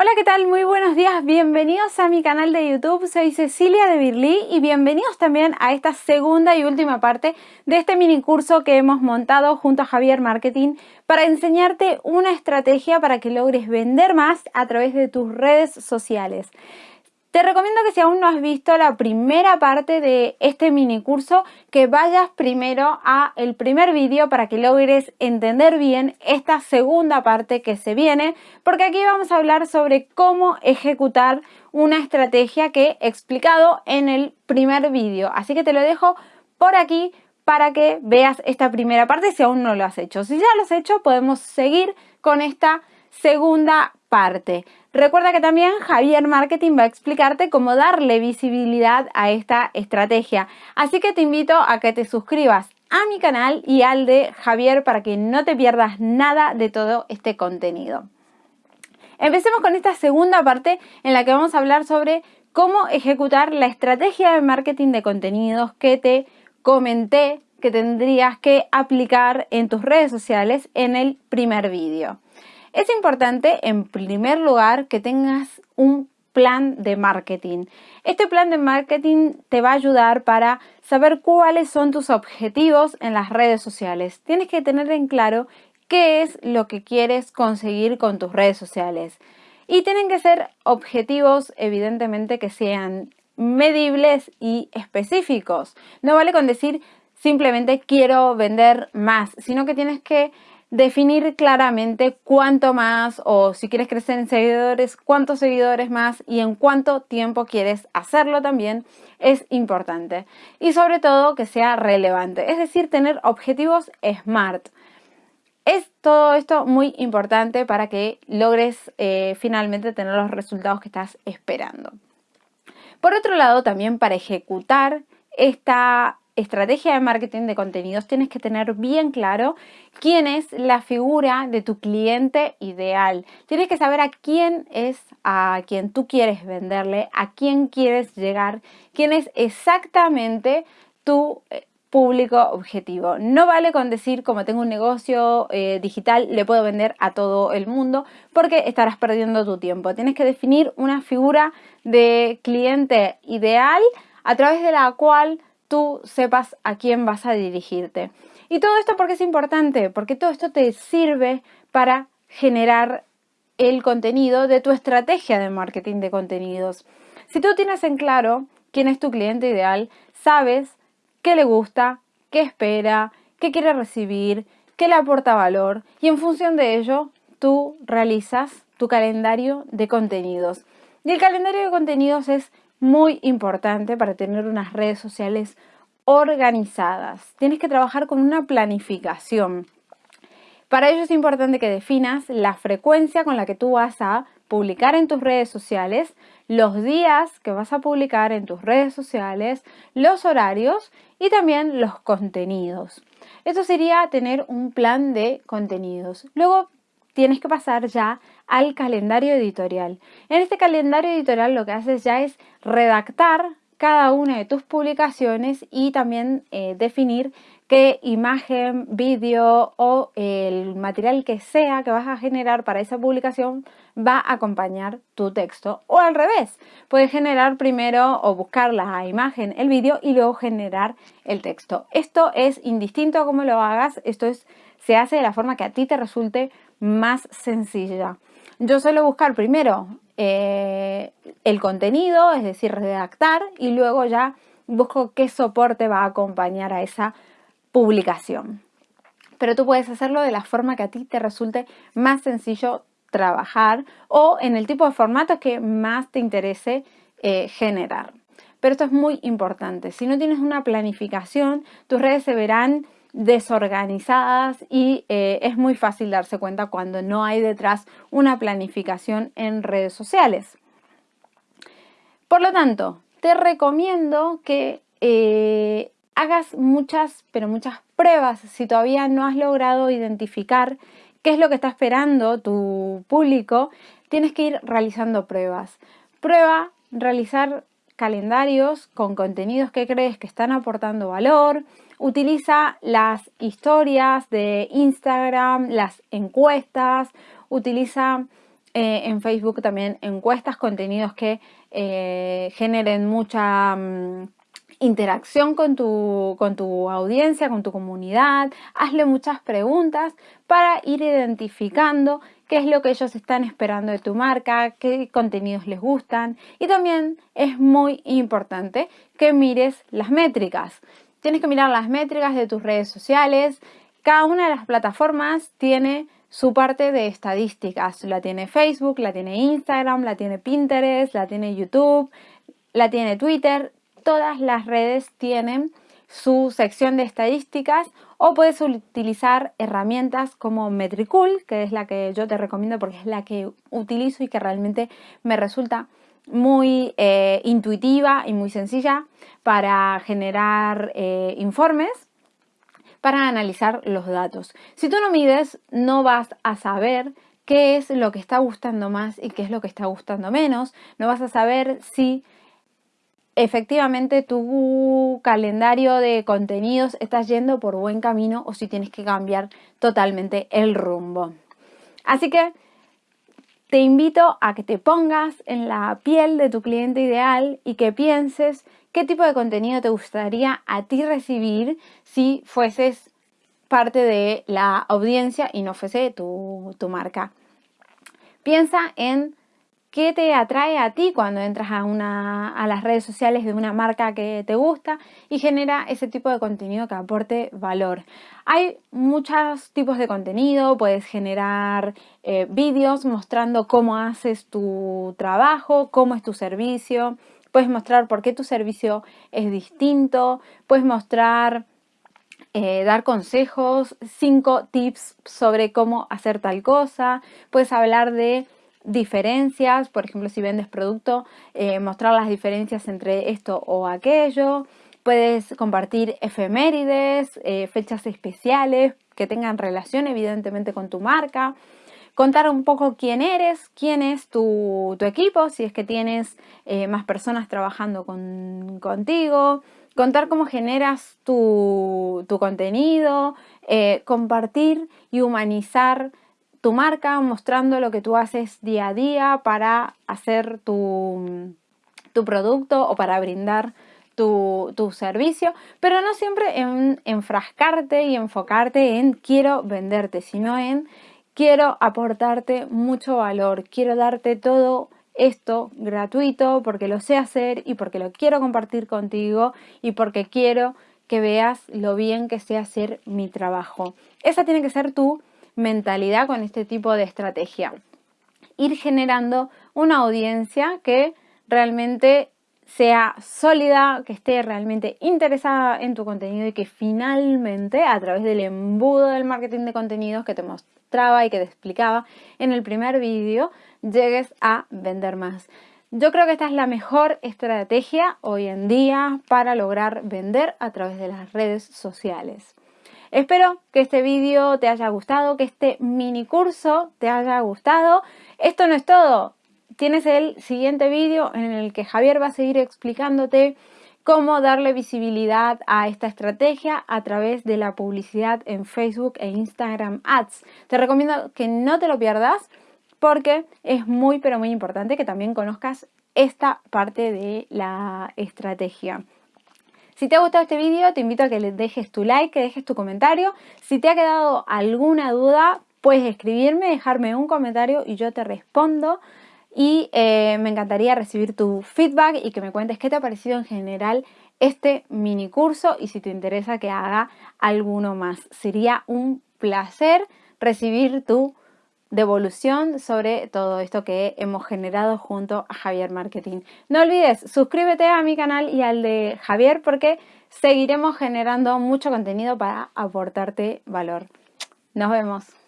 Hola, ¿qué tal? Muy buenos días, bienvenidos a mi canal de YouTube, soy Cecilia de Birly y bienvenidos también a esta segunda y última parte de este mini curso que hemos montado junto a Javier Marketing para enseñarte una estrategia para que logres vender más a través de tus redes sociales. Te recomiendo que si aún no has visto la primera parte de este mini curso, que vayas primero a el primer vídeo para que logres entender bien esta segunda parte que se viene, porque aquí vamos a hablar sobre cómo ejecutar una estrategia que he explicado en el primer vídeo. Así que te lo dejo por aquí para que veas esta primera parte si aún no lo has hecho. Si ya lo has hecho, podemos seguir con esta segunda parte. Recuerda que también Javier Marketing va a explicarte cómo darle visibilidad a esta estrategia. Así que te invito a que te suscribas a mi canal y al de Javier para que no te pierdas nada de todo este contenido. Empecemos con esta segunda parte en la que vamos a hablar sobre cómo ejecutar la estrategia de marketing de contenidos que te comenté que tendrías que aplicar en tus redes sociales en el primer vídeo. Es importante, en primer lugar, que tengas un plan de marketing. Este plan de marketing te va a ayudar para saber cuáles son tus objetivos en las redes sociales. Tienes que tener en claro qué es lo que quieres conseguir con tus redes sociales. Y tienen que ser objetivos, evidentemente, que sean medibles y específicos. No vale con decir simplemente quiero vender más, sino que tienes que definir claramente cuánto más o si quieres crecer en seguidores, cuántos seguidores más y en cuánto tiempo quieres hacerlo también es importante. Y sobre todo que sea relevante, es decir, tener objetivos SMART. Es todo esto muy importante para que logres eh, finalmente tener los resultados que estás esperando. Por otro lado, también para ejecutar esta estrategia de marketing de contenidos tienes que tener bien claro quién es la figura de tu cliente ideal. Tienes que saber a quién es a quien tú quieres venderle, a quién quieres llegar, quién es exactamente tu eh, público objetivo. No vale con decir como tengo un negocio eh, digital le puedo vender a todo el mundo porque estarás perdiendo tu tiempo. Tienes que definir una figura de cliente ideal a través de la cual tú sepas a quién vas a dirigirte. Y todo esto porque es importante, porque todo esto te sirve para generar el contenido de tu estrategia de marketing de contenidos. Si tú tienes en claro quién es tu cliente ideal, sabes qué le gusta, qué espera, qué quiere recibir, qué le aporta valor y en función de ello tú realizas tu calendario de contenidos. Y el calendario de contenidos es muy importante para tener unas redes sociales organizadas. Tienes que trabajar con una planificación. Para ello es importante que definas la frecuencia con la que tú vas a publicar en tus redes sociales, los días que vas a publicar en tus redes sociales, los horarios y también los contenidos. Eso sería tener un plan de contenidos. Luego tienes que pasar ya al calendario editorial. En este calendario editorial lo que haces ya es redactar cada una de tus publicaciones y también eh, definir qué imagen, vídeo o el material que sea que vas a generar para esa publicación va a acompañar tu texto. O al revés, puedes generar primero o buscar la imagen, el vídeo y luego generar el texto. Esto es indistinto a cómo lo hagas, esto es, se hace de la forma que a ti te resulte más sencilla. Yo suelo buscar primero eh, el contenido, es decir, redactar, y luego ya busco qué soporte va a acompañar a esa publicación. Pero tú puedes hacerlo de la forma que a ti te resulte más sencillo trabajar o en el tipo de formato que más te interese eh, generar. Pero esto es muy importante. Si no tienes una planificación, tus redes se verán desorganizadas y eh, es muy fácil darse cuenta cuando no hay detrás una planificación en redes sociales. Por lo tanto, te recomiendo que eh, hagas muchas, pero muchas pruebas si todavía no has logrado identificar qué es lo que está esperando tu público, tienes que ir realizando pruebas. Prueba realizar calendarios con contenidos que crees que están aportando valor, utiliza las historias de Instagram, las encuestas, utiliza eh, en Facebook también encuestas, contenidos que eh, generen mucha... Mm, interacción con tu, con tu audiencia, con tu comunidad, hazle muchas preguntas para ir identificando qué es lo que ellos están esperando de tu marca, qué contenidos les gustan y también es muy importante que mires las métricas. Tienes que mirar las métricas de tus redes sociales. Cada una de las plataformas tiene su parte de estadísticas. La tiene Facebook, la tiene Instagram, la tiene Pinterest, la tiene YouTube, la tiene Twitter todas las redes tienen su sección de estadísticas o puedes utilizar herramientas como Metricool, que es la que yo te recomiendo porque es la que utilizo y que realmente me resulta muy eh, intuitiva y muy sencilla para generar eh, informes para analizar los datos. Si tú no mides, no vas a saber qué es lo que está gustando más y qué es lo que está gustando menos. No vas a saber si efectivamente tu calendario de contenidos está yendo por buen camino o si tienes que cambiar totalmente el rumbo. Así que te invito a que te pongas en la piel de tu cliente ideal y que pienses qué tipo de contenido te gustaría a ti recibir si fueses parte de la audiencia y no fuese tu, tu marca. Piensa en ¿Qué te atrae a ti cuando entras a, una, a las redes sociales de una marca que te gusta y genera ese tipo de contenido que aporte valor? Hay muchos tipos de contenido, puedes generar eh, vídeos mostrando cómo haces tu trabajo, cómo es tu servicio, puedes mostrar por qué tu servicio es distinto, puedes mostrar eh, dar consejos, cinco tips sobre cómo hacer tal cosa, puedes hablar de diferencias, por ejemplo, si vendes producto, eh, mostrar las diferencias entre esto o aquello. Puedes compartir efemérides, eh, fechas especiales que tengan relación evidentemente con tu marca. Contar un poco quién eres, quién es tu, equipo, si es que tienes eh, más personas trabajando contigo. Contar cómo generas tu, tu contenido, compartir y humanizar tu marca, mostrando lo que tú haces día a día para hacer tu, tu producto o para brindar tu, tu, servicio, pero no siempre en enfrascarte y enfocarte en quiero venderte, sino en quiero aportarte mucho valor, quiero darte todo esto gratuito porque lo sé hacer y porque lo quiero compartir contigo y porque quiero que veas lo bien que sé hacer mi trabajo. Esa tiene que ser tu mentalidad con este tipo de estrategia. Ir generando una audiencia que realmente sea sólida, que esté realmente interesada en tu contenido y que finalmente a través del embudo del marketing de contenidos que te mostraba y que te explicaba en el primer vídeo, llegues a vender más. Yo creo que esta es la mejor estrategia hoy en día para lograr vender a través de las redes sociales. Espero que este vídeo te haya gustado, que este mini curso te haya gustado. Esto no es todo. Tienes el siguiente vídeo en el que Javier va a seguir explicándote cómo darle visibilidad a esta estrategia a través de la publicidad en Facebook e Instagram Ads. Te recomiendo que no te lo pierdas porque es muy pero muy importante que también conozcas esta parte de la estrategia. Si te ha gustado este vídeo, te invito a que le dejes tu like, que dejes tu comentario. Si te ha quedado alguna duda, puedes escribirme, dejarme un comentario y yo te respondo. Y eh, me encantaría recibir tu feedback y que me cuentes qué te ha parecido en general este mini curso y si te interesa que haga alguno más. Sería un placer recibir tu devolución sobre todo esto que hemos generado junto a Javier Marketing. No olvides, suscríbete a mi canal y al de Javier porque seguiremos generando mucho contenido para aportarte valor. Nos vemos.